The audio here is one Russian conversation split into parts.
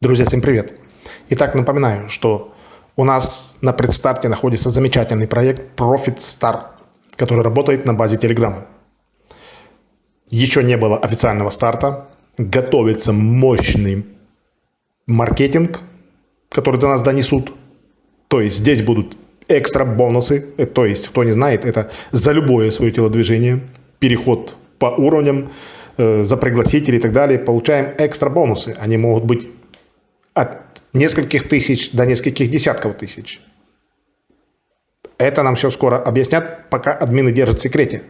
Друзья, всем привет! Итак, напоминаю, что у нас на предстарте находится замечательный проект Profit Star, который работает на базе Telegram. Еще не было официального старта, готовится мощный маркетинг, который до нас донесут. То есть здесь будут экстра бонусы, э, то есть, кто не знает, это за любое свое телодвижение, переход по уровням, э, за пригласители и так далее, получаем экстра бонусы. Они могут быть от нескольких тысяч до нескольких десятков тысяч. Это нам все скоро объяснят, пока админы держат в секрете.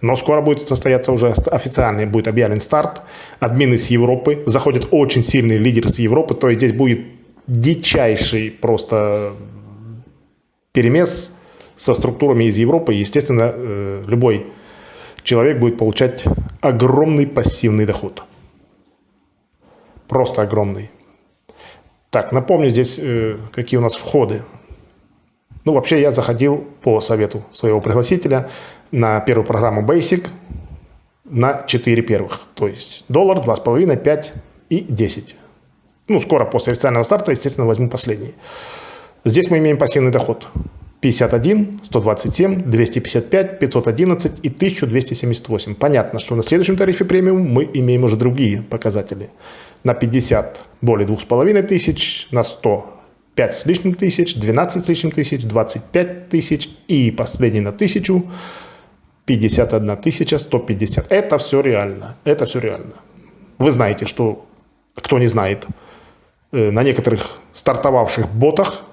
Но скоро будет состояться уже официальный, будет объявлен старт. Админы с Европы, заходят очень сильные лидеры с Европы, то есть здесь будет дичайший просто перемес со структурами из Европы. Естественно, э, любой человек будет получать огромный пассивный доход. Просто огромный. Так, напомню здесь, э, какие у нас входы. Ну, вообще я заходил по совету своего пригласителя на первую программу Basic на 4 первых. То есть доллар, 2,5, 5 и 10. Ну, скоро после официального старта, естественно, возьму последний. Здесь мы имеем пассивный доход. 51, 127, 255, 511 и 1278. Понятно, что на следующем тарифе премиум мы имеем уже другие показатели. На 50 более 2500, на 100 5 с лишним тысяч, 12 с лишним тысяч, 25 тысяч и последний на 1000 51 тысяча 150. Это все реально. Это все реально. Вы знаете, что, кто не знает, э, на некоторых стартовавших ботах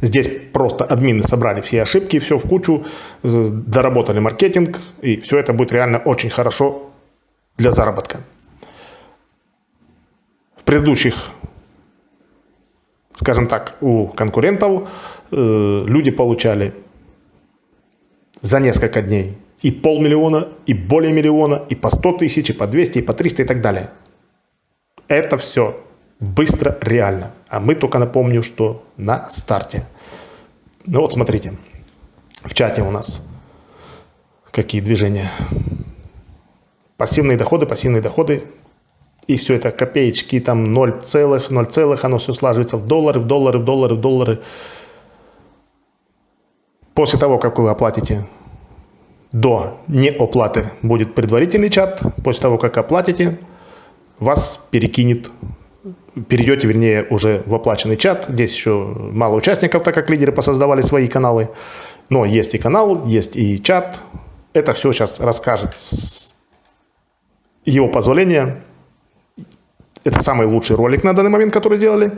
Здесь просто админы собрали все ошибки, все в кучу, доработали маркетинг, и все это будет реально очень хорошо для заработка. В предыдущих, скажем так, у конкурентов э, люди получали за несколько дней и полмиллиона, и более миллиона, и по 100 тысяч, и по 200, и по 300 и так далее. Это все быстро, реально. А мы только напомню, что на старте. Ну вот смотрите, в чате у нас какие движения. Пассивные доходы, пассивные доходы. И все это копеечки, там 0 целых, 0 целых, оно все слаживается в доллары, в доллары, в доллары, в доллары. После того, как вы оплатите до неоплаты будет предварительный чат. После того, как оплатите, вас перекинет перейдете, вернее, уже в оплаченный чат. Здесь еще мало участников, так как лидеры посоздавали свои каналы. Но есть и канал, есть и чат. Это все сейчас расскажет его позволения. Это самый лучший ролик на данный момент, который сделали.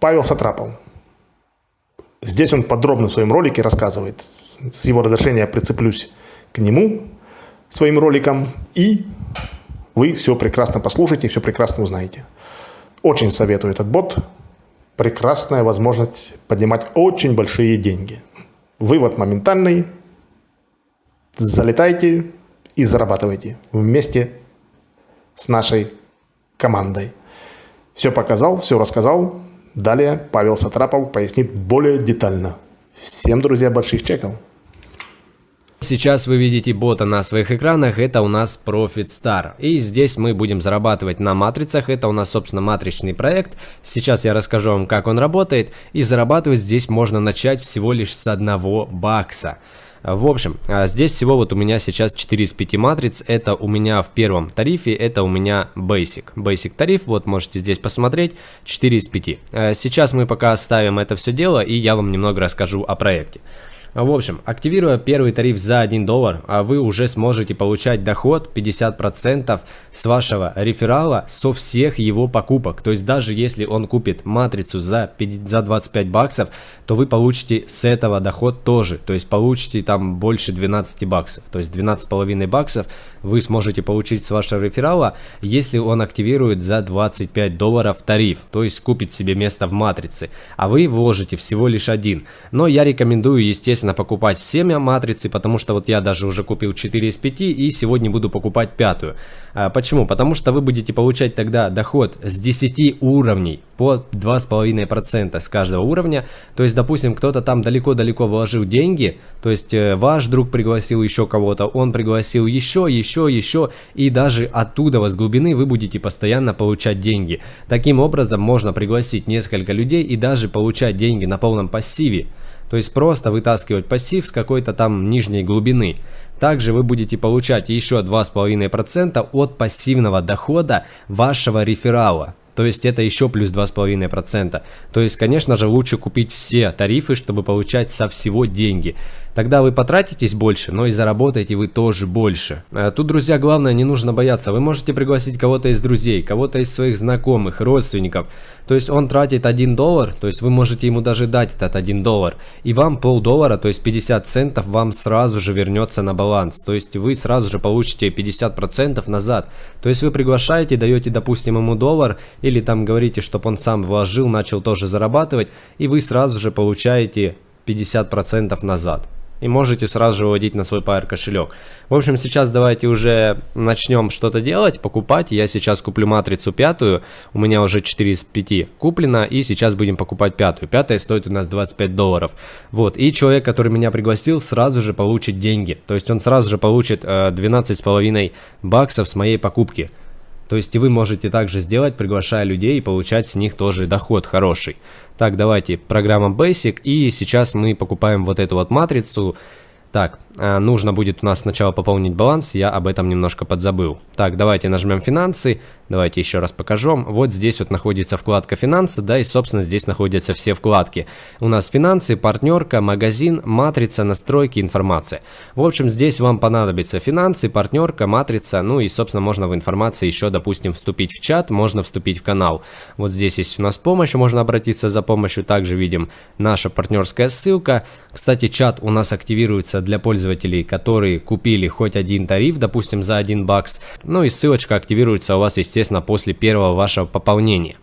Павел Сатрапов. Здесь он подробно в своем ролике рассказывает. С его разрешения я прицеплюсь к нему своим роликом. И вы все прекрасно послушаете, все прекрасно узнаете. Очень советую этот бот. Прекрасная возможность поднимать очень большие деньги. Вывод моментальный. Залетайте и зарабатывайте вместе с нашей командой. Все показал, все рассказал. Далее Павел Сатрапов пояснит более детально. Всем, друзья, больших чеков. Сейчас вы видите бота на своих экранах, это у нас Profit Star. И здесь мы будем зарабатывать на матрицах, это у нас собственно матричный проект. Сейчас я расскажу вам как он работает. И зарабатывать здесь можно начать всего лишь с одного бакса. В общем, а, здесь всего вот у меня сейчас 4 из 5 матриц, это у меня в первом тарифе, это у меня Basic. Basic тариф, вот можете здесь посмотреть, 4 из 5. А, сейчас мы пока оставим это все дело и я вам немного расскажу о проекте. В общем, активируя первый тариф за 1 доллар, а вы уже сможете получать доход 50% с вашего реферала со всех его покупок. То есть даже если он купит матрицу за, 50, за 25 баксов, то вы получите с этого доход тоже. То есть получите там больше 12 баксов. То есть 12,5 баксов вы сможете получить с вашего реферала, если он активирует за 25 долларов тариф. То есть купит себе место в матрице. А вы вложите всего лишь один. Но я рекомендую, естественно, обязательно покупать 7 матрицы, потому что вот я даже уже купил 4 из 5 и сегодня буду покупать пятую. А, почему? Потому что вы будете получать тогда доход с 10 уровней по 2,5% с каждого уровня. То есть, допустим, кто-то там далеко-далеко вложил деньги, то есть э, ваш друг пригласил еще кого-то, он пригласил еще, еще, еще, и даже оттуда, с глубины, вы будете постоянно получать деньги. Таким образом, можно пригласить несколько людей и даже получать деньги на полном пассиве. То есть просто вытаскивать пассив с какой-то там нижней глубины. Также вы будете получать еще 2,5% от пассивного дохода вашего реферала. То есть это еще плюс 2,5%. То есть, конечно же, лучше купить все тарифы, чтобы получать со всего деньги. Тогда вы потратитесь больше, но и заработаете вы тоже больше. А тут, друзья, главное, не нужно бояться. Вы можете пригласить кого-то из друзей, кого-то из своих знакомых, родственников. То есть он тратит 1 доллар, то есть вы можете ему даже дать этот 1 доллар. И вам полдоллара, то есть 50 центов вам сразу же вернется на баланс. То есть вы сразу же получите 50% назад. То есть вы приглашаете, даете, допустим, ему доллар, или там говорите, чтобы он сам вложил, начал тоже зарабатывать, и вы сразу же получаете 50% назад и можете сразу же выводить на свой Pair кошелек. В общем, сейчас давайте уже начнем что-то делать, покупать. Я сейчас куплю матрицу пятую, у меня уже 4 из 5 куплено, и сейчас будем покупать пятую. Пятая стоит у нас 25 долларов. Вот, и человек, который меня пригласил, сразу же получит деньги. То есть он сразу же получит э, 12,5 баксов с моей покупки. То есть вы можете также сделать, приглашая людей и получать с них тоже доход хороший. Так, давайте, программа Basic, и сейчас мы покупаем вот эту вот матрицу. Так, нужно будет у нас сначала пополнить баланс, я об этом немножко подзабыл. Так, давайте нажмем финансы, давайте еще раз покажу. Вот здесь вот находится вкладка финансы, да, и собственно здесь находятся все вкладки. У нас финансы, партнерка, магазин, матрица, настройки, информация. В общем, здесь вам понадобится финансы, партнерка, матрица, ну и собственно можно в информации еще, допустим, вступить в чат, можно вступить в канал. Вот здесь есть у нас помощь, можно обратиться за помощью, также видим наша партнерская ссылка. Кстати, чат у нас активируется для пользователей пользователей, которые купили хоть один тариф, допустим, за 1 бакс. Ну и ссылочка активируется у вас, естественно, после первого вашего пополнения.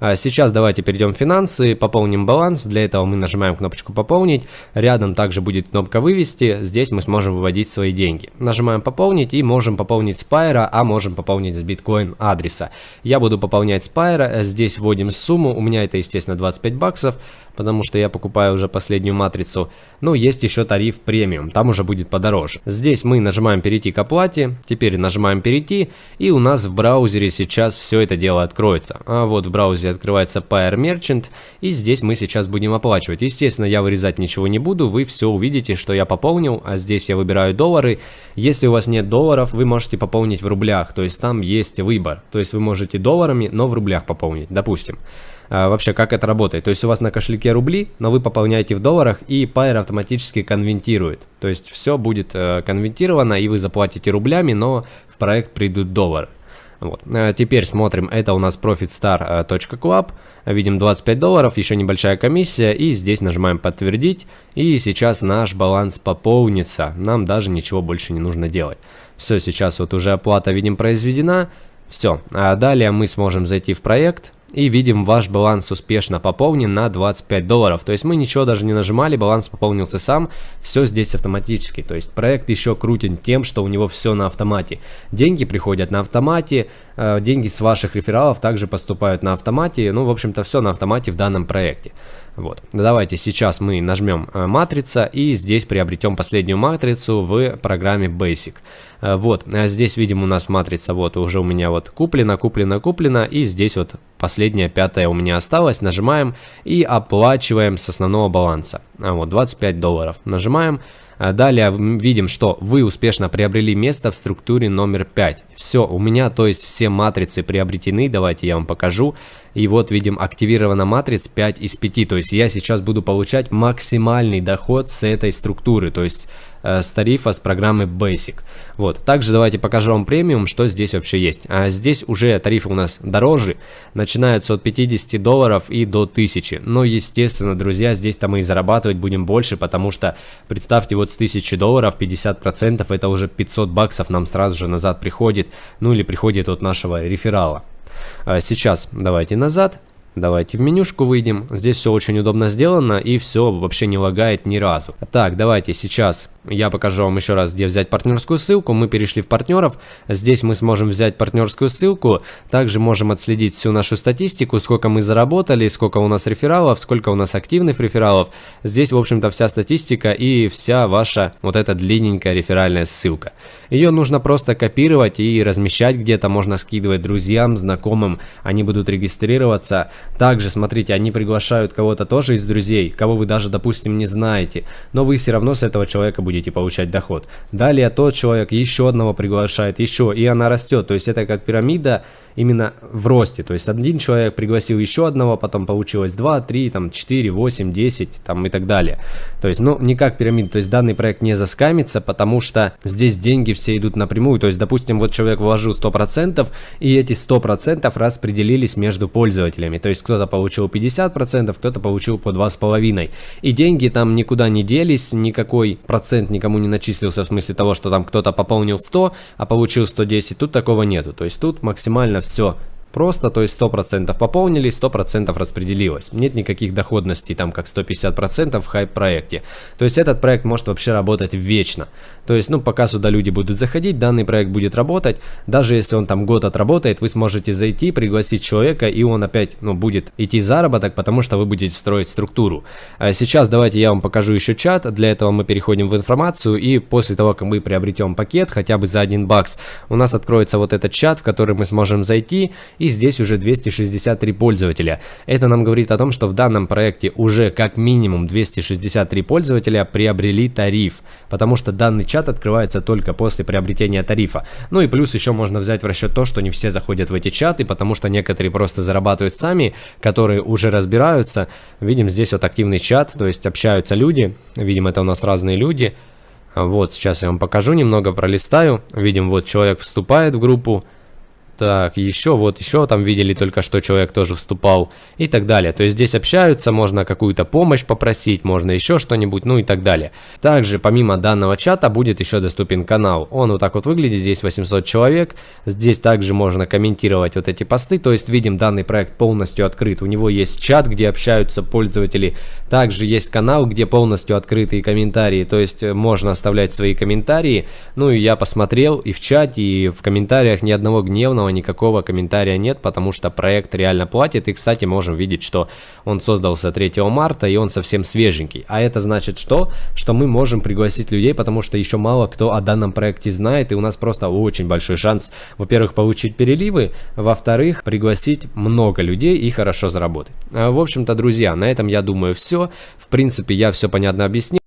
А сейчас давайте перейдем в финансы, пополним баланс. Для этого мы нажимаем кнопочку «Пополнить». Рядом также будет кнопка «Вывести». Здесь мы сможем выводить свои деньги. Нажимаем «Пополнить» и можем пополнить с Пайра, а можем пополнить с биткоин адреса. Я буду пополнять с Пайра. Здесь вводим сумму. У меня это, естественно, 25 баксов потому что я покупаю уже последнюю матрицу. Но есть еще тариф премиум, там уже будет подороже. Здесь мы нажимаем перейти к оплате, теперь нажимаем перейти, и у нас в браузере сейчас все это дело откроется. А вот в браузере открывается Pair Merchant, и здесь мы сейчас будем оплачивать. Естественно, я вырезать ничего не буду, вы все увидите, что я пополнил, а здесь я выбираю доллары. Если у вас нет долларов, вы можете пополнить в рублях, то есть там есть выбор. То есть вы можете долларами, но в рублях пополнить, допустим. А, вообще, как это работает. То есть у вас на кошельке рубли, но вы пополняете в долларах, и Pair автоматически конвертирует. То есть все будет э, конвертировано, и вы заплатите рублями, но в проект придут доллары. Вот. А теперь смотрим, это у нас profitstar.club, видим 25 долларов, еще небольшая комиссия, и здесь нажимаем подтвердить, и сейчас наш баланс пополнится, нам даже ничего больше не нужно делать. Все, сейчас вот уже оплата, видим, произведена, все, а далее мы сможем зайти в проект, и видим, ваш баланс успешно пополнен на 25 долларов. То есть мы ничего даже не нажимали, баланс пополнился сам, все здесь автоматически. То есть проект еще крутен тем, что у него все на автомате. Деньги приходят на автомате, деньги с ваших рефералов также поступают на автомате. Ну, в общем-то, все на автомате в данном проекте. Вот. Давайте сейчас мы нажмем э, матрица и здесь приобретем последнюю матрицу в программе Basic. Э, вот, а здесь видим у нас матрица, вот уже у меня вот куплена, куплена, куплена и здесь вот последняя пятая у меня осталась. Нажимаем и оплачиваем с основного баланса. А вот 25 долларов. Нажимаем. А далее видим, что вы успешно приобрели место в структуре номер 5. Все, у меня, то есть все матрицы приобретены, давайте я вам покажу. И вот видим, активирована матриц 5 из 5, то есть я сейчас буду получать максимальный доход с этой структуры, то есть с тарифа с программы Basic. Вот, также давайте покажу вам премиум, что здесь вообще есть. А здесь уже тарифы у нас дороже, начинаются от 50 долларов и до 1000. Но естественно, друзья, здесь-то мы и зарабатывать будем больше, потому что представьте, вот с 1000 долларов 50% это уже 500 баксов нам сразу же назад приходит, ну или приходит от нашего реферала. А сейчас давайте назад. Давайте в менюшку выйдем. Здесь все очень удобно сделано и все вообще не лагает ни разу. Так, давайте сейчас я покажу вам еще раз, где взять партнерскую ссылку. Мы перешли в партнеров. Здесь мы сможем взять партнерскую ссылку. Также можем отследить всю нашу статистику, сколько мы заработали, сколько у нас рефералов, сколько у нас активных рефералов. Здесь, в общем-то, вся статистика и вся ваша вот эта длинненькая реферальная ссылка. Ее нужно просто копировать и размещать где-то. Можно скидывать друзьям, знакомым. Они будут регистрироваться. Также, смотрите, они приглашают кого-то тоже из друзей, кого вы даже, допустим, не знаете. Но вы все равно с этого человека будете получать доход. Далее тот человек еще одного приглашает, еще, и она растет. То есть это как пирамида именно в росте. То есть один человек пригласил еще одного, потом получилось 2, 3, там 4, 8, 10 там и так далее. То есть, ну, не как пирамида. То есть данный проект не заскамится, потому что здесь деньги все идут напрямую. То есть, допустим, вот человек вложил 100%, и эти 100% распределились между пользователями. То есть кто-то получил 50%, кто-то получил по 2,5%. И деньги там никуда не делись, никакой процент никому не начислился в смысле того, что там кто-то пополнил 100, а получил 110. Тут такого нету. То есть тут максимально все все просто, то есть 100% пополнили, 100% распределилось. Нет никаких доходностей, там как 150% в хайп-проекте. То есть этот проект может вообще работать вечно. То есть, ну, пока сюда люди будут заходить, данный проект будет работать. Даже если он там год отработает, вы сможете зайти, пригласить человека, и он опять, ну, будет идти заработок, потому что вы будете строить структуру. А сейчас давайте я вам покажу еще чат. Для этого мы переходим в информацию, и после того, как мы приобретем пакет, хотя бы за 1 бакс, у нас откроется вот этот чат, в который мы сможем зайти и здесь уже 263 пользователя. Это нам говорит о том, что в данном проекте уже как минимум 263 пользователя приобрели тариф, потому что данный чат открывается только после приобретения тарифа. Ну и плюс еще можно взять в расчет то, что не все заходят в эти чаты, потому что некоторые просто зарабатывают сами, которые уже разбираются. Видим здесь вот активный чат, то есть общаются люди, видим это у нас разные люди. Вот, сейчас я вам покажу, немного пролистаю. Видим, вот человек вступает в группу, так, еще, вот еще там видели только что человек тоже вступал и так далее. То есть здесь общаются, можно какую-то помощь попросить, можно еще что-нибудь, ну и так далее. Также помимо данного чата будет еще доступен канал. Он вот так вот выглядит, здесь 800 человек. Здесь также можно комментировать вот эти посты, то есть видим данный проект полностью открыт. У него есть чат, где общаются пользователи. Также есть канал, где полностью открытые комментарии, то есть э, можно оставлять свои комментарии. Ну и я посмотрел и в чате, и в комментариях ни одного гневного полного никакого комментария нет, потому что проект реально платит. И, кстати, можем видеть, что он создался 3 марта, и он совсем свеженький. А это значит что? Что мы можем пригласить людей, потому что еще мало кто о данном проекте знает, и у нас просто очень большой шанс, во-первых, получить переливы, во-вторых, пригласить много людей и хорошо заработать. А, в общем-то, друзья, на этом, я думаю, все. В принципе, я все понятно объяснил.